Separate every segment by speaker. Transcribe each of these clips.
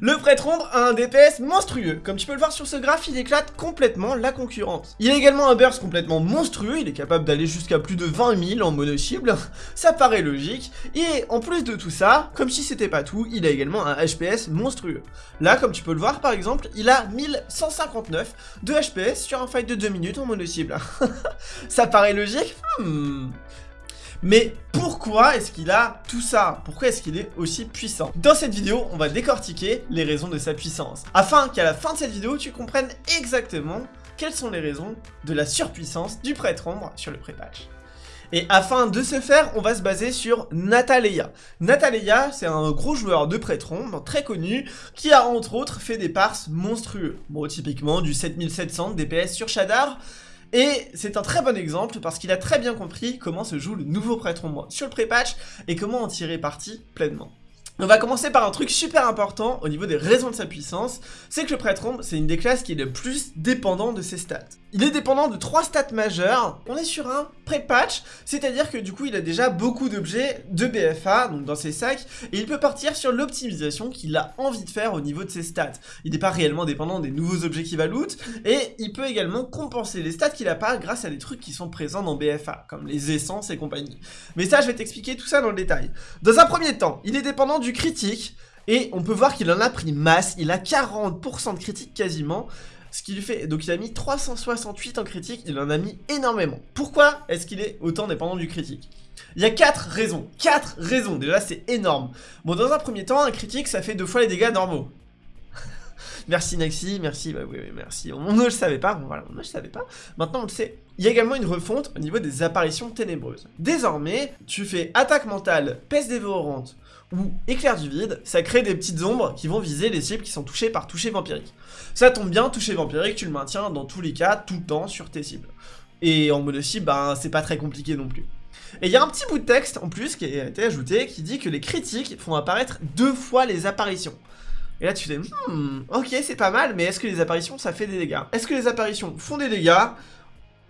Speaker 1: Le prêtre ombre a un DPS monstrueux, comme tu peux le voir sur ce graphe, il éclate complètement la concurrence. Il a également un burst complètement monstrueux, il est capable d'aller jusqu'à plus de 20 000 en mono cible, ça paraît logique, et en plus de tout ça, comme si c'était pas tout, il a également un HPS monstrueux. Là, comme tu peux le voir par exemple, il a 1159 de HPS sur un fight de 2 minutes en mono cible. ça paraît logique? Hmm. Mais pourquoi est-ce qu'il a tout ça? Pourquoi est-ce qu'il est aussi puissant? Dans cette vidéo, on va décortiquer les raisons de sa puissance, afin qu'à la fin de cette vidéo, tu comprennes exactement quelles sont les raisons de la surpuissance du prêtre ombre sur le pré-patch. Et afin de ce faire, on va se baser sur Nataleia. Nataleia, c'est un gros joueur de prêtre ombre, très connu, qui a entre autres fait des parses monstrueux. Bon, typiquement du 7700 DPS sur Shadar, et c'est un très bon exemple parce qu'il a très bien compris comment se joue le nouveau prêtre ombre sur le pré-patch et comment en tirer parti pleinement. On va commencer par un truc super important au niveau des raisons de sa puissance, c'est que le prêtre ombre, c'est une des classes qui est le plus dépendant de ses stats. Il est dépendant de trois stats majeures. On est sur un pré-patch, c'est-à-dire que du coup il a déjà beaucoup d'objets de BFA, donc dans ses sacs, et il peut partir sur l'optimisation qu'il a envie de faire au niveau de ses stats. Il n'est pas réellement dépendant des nouveaux objets qu'il va loot, et il peut également compenser les stats qu'il a pas grâce à des trucs qui sont présents dans BFA, comme les essences et compagnie. Mais ça je vais t'expliquer tout ça dans le détail. Dans un premier temps, il est dépendant du critique, et on peut voir qu'il en a pris masse, il a 40% de critique quasiment, ce qui lui fait, donc il a mis 368 en critique, il en a mis énormément. Pourquoi est-ce qu'il est autant dépendant du critique? Il y a 4 raisons, 4 raisons, déjà c'est énorme. Bon dans un premier temps, un critique ça fait deux fois les dégâts normaux. merci Naxi, merci, bah oui, merci. On ne le savait pas, on ne le savait pas. Maintenant on le sait. Il y a également une refonte au niveau des apparitions ténébreuses. Désormais, tu fais attaque mentale, peste dévorante, ou éclair du vide, ça crée des petites ombres qui vont viser les cibles qui sont touchées par toucher vampirique. Ça tombe bien, toucher vampirique, tu le maintiens dans tous les cas, tout le temps, sur tes cibles. Et en mode cible, ben, c'est pas très compliqué non plus. Et il y a un petit bout de texte en plus qui a été ajouté qui dit que les critiques font apparaître deux fois les apparitions. Et là tu dis, hmm, ok c'est pas mal, mais est-ce que les apparitions ça fait des dégâts? Est-ce que les apparitions font des dégâts?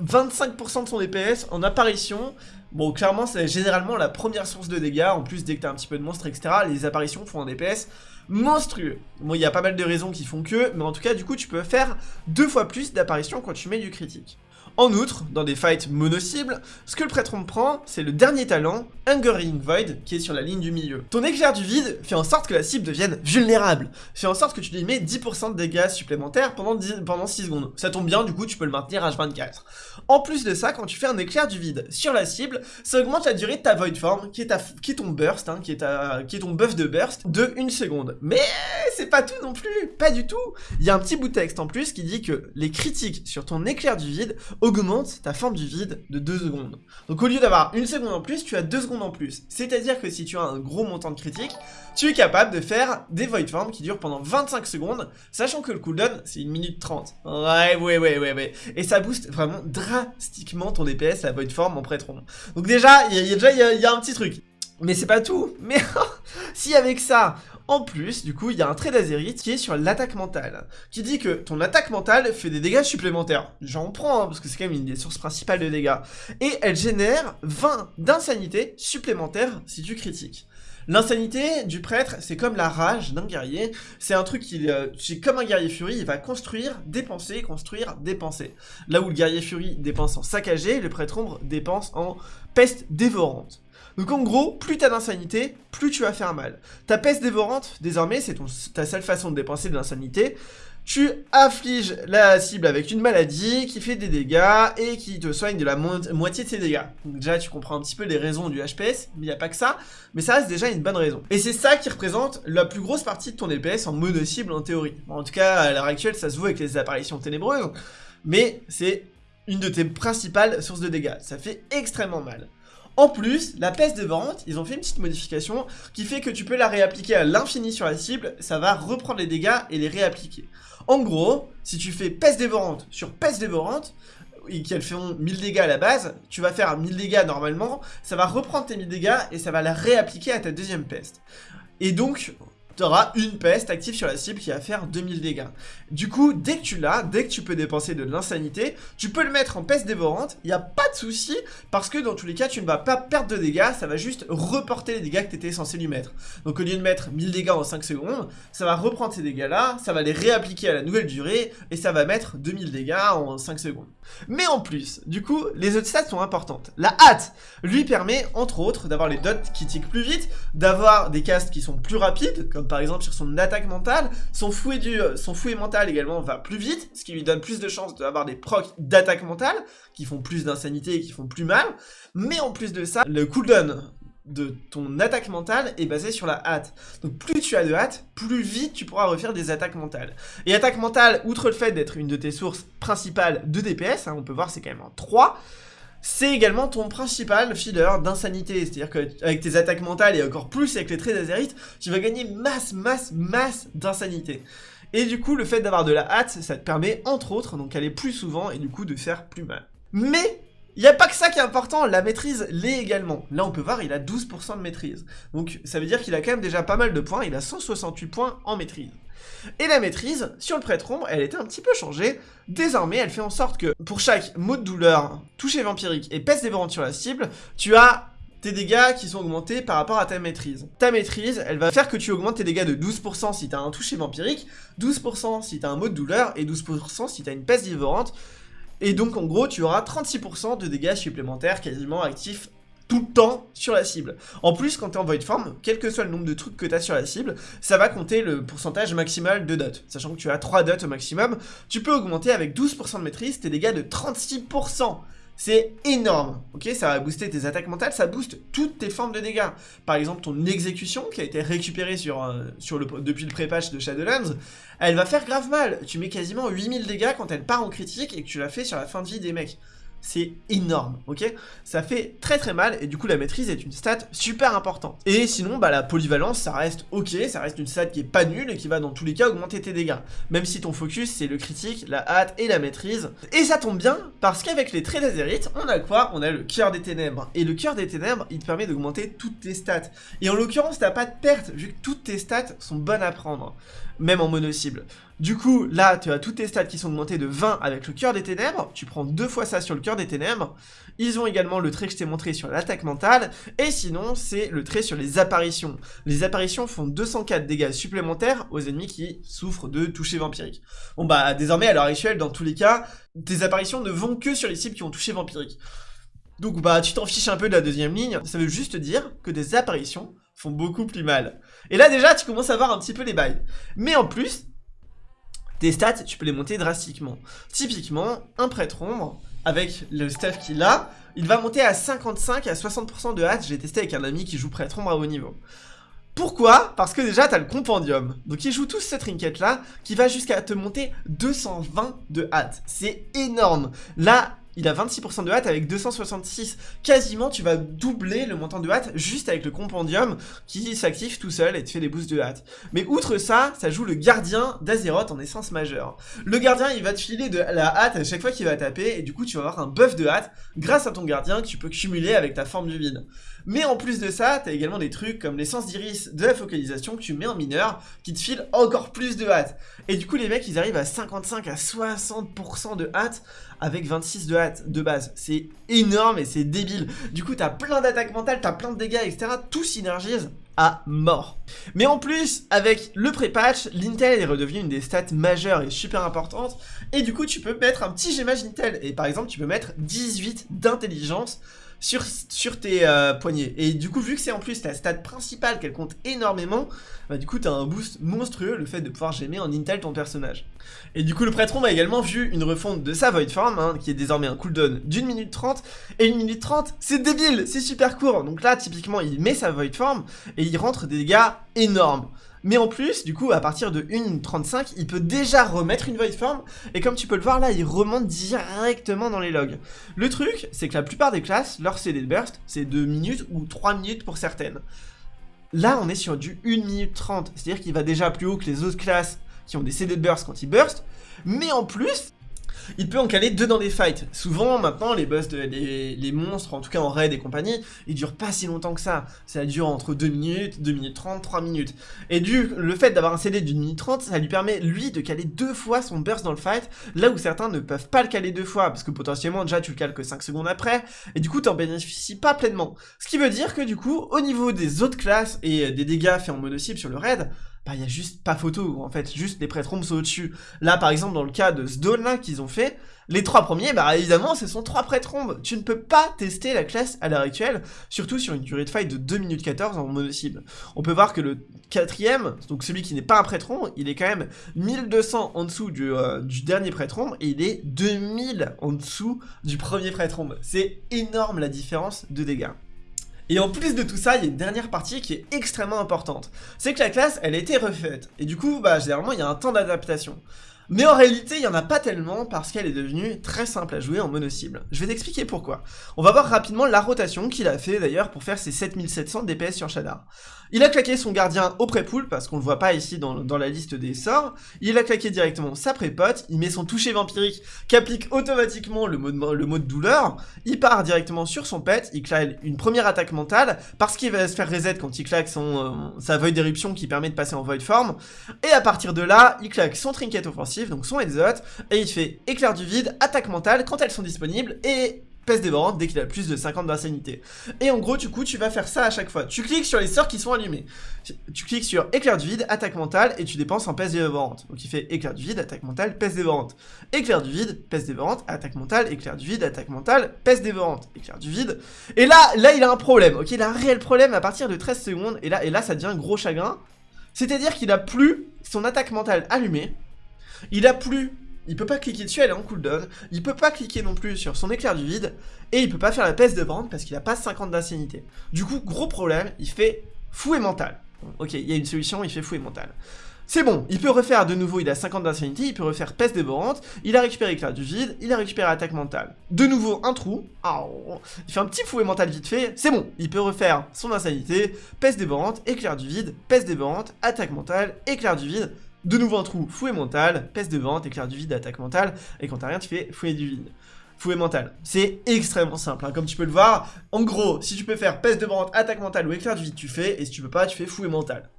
Speaker 1: 25% de son DPS en apparition. Bon, clairement, c'est généralement la première source de dégâts. En plus, dès que t'as un petit peu de monstres, etc., les apparitions font un DPS monstrueux. Bon, il y a pas mal de raisons qui font que, mais en tout cas, du coup, tu peux faire deux fois plus d'apparitions quand tu mets du critique. En outre, dans des fights mono-cibles, ce que le prêtre prend, c'est le dernier talent, Hungering Void, qui est sur la ligne du milieu. Ton éclair du vide fait en sorte que la cible devienne vulnérable, fait en sorte que tu lui mets 10% de dégâts supplémentaires pendant, pendant 6 secondes. Ça tombe bien, du coup tu peux le maintenir H24. En plus de ça, quand tu fais un éclair du vide sur la cible, ça augmente la durée de ta Void Form, qui est, ta, qui est ton burst, hein, qui, est ta, qui est ton buff de burst, de 1 seconde. Mais c'est pas tout non plus, pas du tout Il y a un petit bout de texte en plus qui dit que les critiques sur ton éclair du vide augmente ta forme du vide de 2 secondes. Donc au lieu d'avoir une seconde en plus, tu as 2 secondes en plus. C'est-à-dire que si tu as un gros montant de critique, tu es capable de faire des void forms qui durent pendant 25 secondes, sachant que le cooldown c'est 1 minute 30. Ouais, ouais, ouais, ouais, ouais. Et ça booste vraiment drastiquement ton DPS, la void form en prêtron. Donc déjà, il a déjà y, a un petit truc. Mais c'est pas tout. Mais si avec ça, en plus, du coup, il y a un trait d'Azerite qui est sur l'attaque mentale, qui dit que ton attaque mentale fait des dégâts supplémentaires. J'en prends, hein, parce que c'est quand même une des sources principales de dégâts. Et elle génère 20 d'insanité supplémentaires si tu critiques. L'insanité du prêtre, c'est comme la rage d'un guerrier. C'est un truc qui, euh, c'est comme un guerrier furie, il va construire, dépenser, construire, dépenser. Là où le guerrier furie dépense en saccagé, le prêtre ombre dépense en peste dévorante. Donc en gros, plus t'as d'insanité, plus tu vas faire mal. Ta peste dévorante, désormais, c'est ta seule façon de dépenser de l'insanité. Tu affliges la cible avec une maladie qui fait des dégâts et qui te soigne de la moitié de ses dégâts. Donc déjà, tu comprends un petit peu les raisons du HPS, mais il n'y a pas que ça, mais ça reste déjà une bonne raison. Et c'est ça qui représente la plus grosse partie de ton DPS en mono-cible en théorie. en tout cas, à l'heure actuelle, ça se voit avec les apparitions ténébreuses, mais c'est une de tes principales sources de dégâts. Ça fait extrêmement mal. En plus, la peste dévorante, ils ont fait une petite modification qui fait que tu peux la réappliquer à l'infini sur la cible, ça va reprendre les dégâts et les réappliquer. En gros, si tu fais peste dévorante sur peste dévorante, et qu'elles font 1000 dégâts à la base, tu vas faire 1000 dégâts normalement, ça va reprendre tes 1000 dégâts et ça va la réappliquer à ta deuxième peste. Et donc, t'auras une peste active sur la cible qui va faire 2000 dégâts. Du coup, dès que tu l'as, dès que tu peux dépenser de l'insanité, tu peux le mettre en peste dévorante, il n'y a pas de souci, parce que dans tous les cas, tu ne vas pas perdre de dégâts, ça va juste reporter les dégâts que tu étais censé lui mettre. Donc au lieu de mettre 1000 dégâts en 5 secondes, ça va reprendre ces dégâts-là, ça va les réappliquer à la nouvelle durée, et ça va mettre 2000 dégâts en 5 secondes. Mais en plus, du coup, les autres stats sont importantes. La hâte lui permet, entre autres, d'avoir les dots qui tiquent plus vite, d'avoir des castes qui sont plus rapides, par exemple sur son attaque mentale, son fouet, du, son fouet mental également va plus vite, ce qui lui donne plus de chances d'avoir des procs d'attaque mentale, qui font plus d'insanité et qui font plus mal, mais en plus de ça, le cooldown de ton attaque mentale est basé sur la hâte. Donc plus tu as de hâte, plus vite tu pourras refaire des attaques mentales. Et attaque mentale, outre le fait d'être une de tes sources principales de DPS, hein, on peut voir c'est quand même en 3, c'est également ton principal feeder d'insanité. C'est-à-dire qu'avec tes attaques mentales et encore plus avec les traits d'Azerite, tu vas gagner masse, masse, masse d'insanité. Et du coup, le fait d'avoir de la hâte, ça te permet, entre autres, donc aller plus souvent et du coup de faire plus mal. Mais il n'y a pas que ça qui est important, la maîtrise l'est également. Là, on peut voir, il a 12% de maîtrise. Donc, ça veut dire qu'il a quand même déjà pas mal de points, il a 168 points en maîtrise. Et la maîtrise, sur le prêtron, elle était un petit peu changée. Désormais, elle fait en sorte que pour chaque mot de douleur, toucher vampirique et peste dévorante sur la cible, tu as tes dégâts qui sont augmentés par rapport à ta maîtrise. Ta maîtrise, elle va faire que tu augmentes tes dégâts de 12% si tu as un toucher vampirique, 12% si tu as un mot de douleur et 12% si tu as une peste dévorante. Et donc en gros, tu auras 36% de dégâts supplémentaires quasiment actifs tout le temps sur la cible. En plus, quand tu es en void form, quel que soit le nombre de trucs que tu as sur la cible, ça va compter le pourcentage maximal de dots. Sachant que tu as 3 dots au maximum, tu peux augmenter avec 12% de maîtrise tes dégâts de 36%. C'est énorme, ok? Ça va booster tes attaques mentales, ça booste toutes tes formes de dégâts. Par exemple, ton exécution, qui a été récupérée euh, depuis le pré-patch de Shadowlands, elle va faire grave mal. Tu mets quasiment 8000 dégâts quand elle part en critique et que tu la fais sur la fin de vie des mecs c'est énorme, ok? Ça fait très très mal, et du coup la maîtrise est une stat super importante. Et sinon, bah la polyvalence, ça reste ok, ça reste une stat qui est pas nulle, et qui va dans tous les cas augmenter tes dégâts. Même si ton focus, c'est le critique, la hâte et la maîtrise. Et ça tombe bien, parce qu'avec les traits d'Azerite, on a quoi? On a le cœur des ténèbres. Et le cœur des ténèbres, il te permet d'augmenter toutes tes stats. Et en l'occurrence, t'as pas de perte, vu que toutes tes stats sont bonnes à prendre même en mono-cible. Du coup, là, tu as toutes tes stats qui sont augmentées de 20 avec le cœur des ténèbres, tu prends deux fois ça sur le cœur des ténèbres, ils ont également le trait que je t'ai montré sur l'attaque mentale, et sinon, c'est le trait sur les apparitions. Les apparitions font 204 dégâts supplémentaires aux ennemis qui souffrent de toucher vampirique. Bon bah, désormais, à l'heure actuelle, dans tous les cas, tes apparitions ne vont que sur les cibles qui ont touché vampirique. Donc bah, tu t'en fiches un peu de la deuxième ligne, ça veut juste dire que des apparitions font beaucoup plus mal. Et là déjà, tu commences à voir un petit peu les bails. Mais en plus, tes stats, tu peux les monter drastiquement. Typiquement, un prêtre ombre, avec le staff qu'il a, il va monter à 55 à 60% de hâte. J'ai testé avec un ami qui joue prêtre ombre à haut niveau. Pourquoi? Parce que déjà, t'as le compendium. Donc, il joue tous cette trinket-là, qui va jusqu'à te monter 220 de hâte. C'est énorme. Là, il a 26% de hâte avec 266. Quasiment, tu vas doubler le montant de hâte juste avec le compendium qui s'active tout seul et te fait des boosts de hâte. Mais outre ça, ça joue le gardien d'Azeroth en essence majeure. Le gardien, il va te filer de la hâte à chaque fois qu'il va taper et du coup, tu vas avoir un buff de hâte grâce à ton gardien que tu peux cumuler avec ta forme du vide. Mais en plus de ça, t'as également des trucs comme l'essence d'iris de la focalisation que tu mets en mineur qui te file encore plus de hâte. Et du coup, les mecs, ils arrivent à 55 à 60% de hâte avec 26 de hâte de base. C'est énorme et c'est débile. Du coup, t'as plein d'attaques mentales, t'as plein de dégâts, etc. Tout synergise à mort. Mais en plus, avec le pré-patch, l'intel est redevenu une des stats majeures et super importantes. Et du coup, tu peux mettre un petit gémage intel. Et par exemple, tu peux mettre 18 d'intelligence sur, sur tes euh, poignets. Et du coup, vu que c'est en plus ta stat principale qu'elle compte énormément, bah, du coup, t'as un boost monstrueux, le fait de pouvoir gémer en intel ton personnage. Et du coup, le prêtron a également vu une refonte de sa Void Form, hein, qui est désormais un cooldown d'une minute 30. Et une minute 30, c'est débile, c'est super court. Donc là, typiquement, il met sa Void Form et il rentre des dégâts énormes. Mais en plus, du coup, à partir de 1.35, il peut déjà remettre une Void Form, et comme tu peux le voir là, il remonte directement dans les logs. Le truc, c'est que la plupart des classes, leur CD de burst, c'est 2 minutes ou 3 minutes pour certaines. Là, on est sur du 1 minute 30, c'est-à-dire qu'il va déjà plus haut que les autres classes qui ont des CD de burst quand ils burst, mais en plus, il peut en caler deux dans des fights. Souvent, maintenant, les boss, de, les, monstres, en tout cas en raid et compagnie, ils durent pas si longtemps que ça. Ça dure entre 2 minutes, 2 minutes 30, 3 minutes. Et du le fait d'avoir un CD d'une minute 30, ça lui permet, lui, de caler deux fois son burst dans le fight, là où certains ne peuvent pas le caler deux fois, parce que potentiellement, déjà, tu le cales que 5 secondes après, et du coup, t'en bénéficies pas pleinement. Ce qui veut dire que, du coup, au niveau des autres classes et des dégâts faits en mono-cible sur le raid, bah il y a juste pas photo, en fait, juste les prêtres sont au-dessus. Là, par exemple, dans le cas de Zdone, là, qu'ils ont fait, les trois premiers, bah évidemment, ce sont trois prêtres Tu ne peux pas tester la classe à l'heure actuelle, surtout sur une durée de fight de 2 minutes 14 en mono-cible. On peut voir que le quatrième, donc celui qui n'est pas un prêtre il est quand même 1200 en dessous du, euh, dernier prêtre et il est 2000 en dessous du premier prêtre C'est énorme la différence de dégâts. Et en plus de tout ça, il y a une dernière partie qui est extrêmement importante. C'est que la classe, elle a été refaite. Et du coup, bah, généralement, il y a un temps d'adaptation. Mais en réalité, il n'y en a pas tellement parce qu'elle est devenue très simple à jouer en mono-cible. Je vais t'expliquer pourquoi. On va voir rapidement la rotation qu'il a fait d'ailleurs pour faire ses 7700 DPS sur Shadar. Il a claqué son gardien au pré-pool, parce qu'on le voit pas ici dans, la liste des sorts. Il a claqué directement sa pré-pote, il met son toucher vampirique qui applique automatiquement le mode, le mode douleur. Il part directement sur son pet, il claque une première attaque mentale, parce qu'il va se faire reset quand il claque son, euh, sa Void d'éruption qui permet de passer en Void Form. Et à partir de là, il claque son trinket offensif, donc son headshot, et il fait éclair du vide, attaque mentale quand elles sont disponibles, et peste dévorante dès qu'il a plus de 50 d'insanité. Et en gros, du coup, tu vas faire ça à chaque fois. Tu cliques sur les sorts qui sont allumés. Tu cliques sur éclair du vide, attaque mentale, et tu dépenses en peste dévorante. Donc il fait éclair du vide, attaque mentale, peste dévorante. Éclair du vide, peste dévorante, attaque mentale, éclair du vide, attaque mentale, peste dévorante. Éclair du vide. Et là, là, il a un problème, ok? Il a un réel problème à partir de 13 secondes, et là, et là ça devient gros chagrin. C'est-à-dire qu'il a plus son attaque mentale allumée, il a plus il peut pas cliquer dessus, elle est en cooldown, il peut pas cliquer non plus sur son éclair du vide, et il peut pas faire la peste de parce qu'il a pas 50 d'ancienneté. Du coup, gros problème, il fait fou et mental. Ok, il y a une solution, il fait fou et mental. C'est bon, il peut refaire de nouveau, il a 50 d'ancienneté, il peut refaire peste dévorante, il a récupéré éclair du vide, il a récupéré attaque mentale. De nouveau, un trou, il fait un petit fouet mental vite fait, c'est bon, il peut refaire son insanité, peste dévorante, éclair du vide, peste dévorante, attaque mentale, éclair du vide, de nouveau un trou, fouet mental, peste de vente, éclair du vide, attaque mentale, et quand t'as rien, tu fais fouet du vide. Fouet mental. C'est extrêmement simple, hein. comme tu peux le voir. En gros, si tu peux faire peste de vente, attaque mentale ou éclair du vide, tu fais, et si tu peux pas, tu fais fouet mental.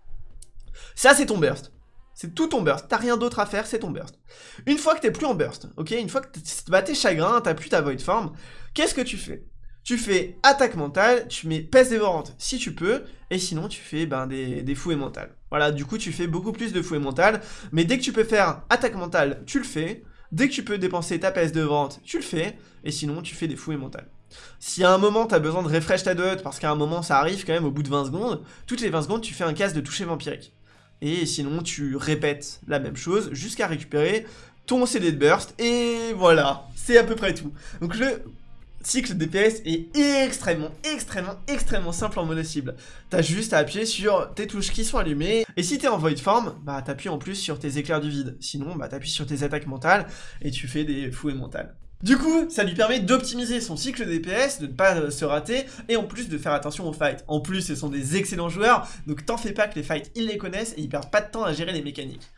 Speaker 1: Ça, c'est ton burst. C'est tout ton burst, t'as rien d'autre à faire, c'est ton burst. Une fois que t'es plus en burst, ok Une fois que bah, t'es chagrin, t'as plus ta void form, qu'est-ce que tu fais? Tu fais attaque mentale, tu mets peste dévorante si tu peux, et sinon tu fais ben, des, des fouets mentales. Voilà, du coup tu fais beaucoup plus de fouets mentales, mais dès que tu peux faire attaque mentale, tu le fais, dès que tu peux dépenser ta peste dévorante, tu le fais, et sinon tu fais des fouets mentales. Si à un moment tu as besoin de refresh ta dot, parce qu'à un moment ça arrive quand même au bout de 20 secondes, toutes les 20 secondes tu fais un casse de toucher vampirique. Et sinon tu répètes la même chose jusqu'à récupérer ton CD de burst, et voilà, c'est à peu près tout. Donc le cycle DPS est extrêmement, extrêmement, extrêmement simple en mono-cible. T'as juste à appuyer sur tes touches qui sont allumées, et si t'es en void form, bah t'appuies en plus sur tes éclairs du vide. Sinon, bah t'appuies sur tes attaques mentales, et tu fais des fouets mentales. Du coup, ça lui permet d'optimiser son cycle DPS, de ne pas euh, se rater, et en plus de faire attention aux fights. En plus, ce sont des excellents joueurs, donc t'en fais pas que les fights, ils les connaissent, et ils perdent pas de temps à gérer les mécaniques.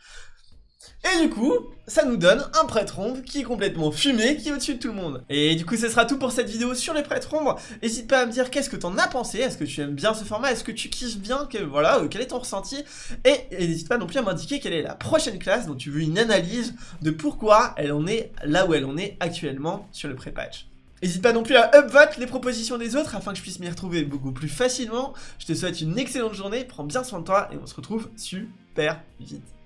Speaker 1: Et du coup, ça nous donne un prêtre ombre qui est complètement fumé, qui est au-dessus de tout le monde. Et du coup, ce sera tout pour cette vidéo sur les prêtres ombres. N'hésite pas à me dire qu'est-ce que t'en as pensé, est-ce que tu aimes bien ce format, est-ce que tu kiffes bien, que, voilà, euh, quel est ton ressenti? Et n'hésite pas non plus à m'indiquer quelle est la prochaine classe dont tu veux une analyse de pourquoi elle en est là où elle en est actuellement sur le pré-patch. N'hésite pas non plus à upvote les propositions des autres afin que je puisse m'y retrouver beaucoup plus facilement. Je te souhaite une excellente journée, prends bien soin de toi et on se retrouve super vite.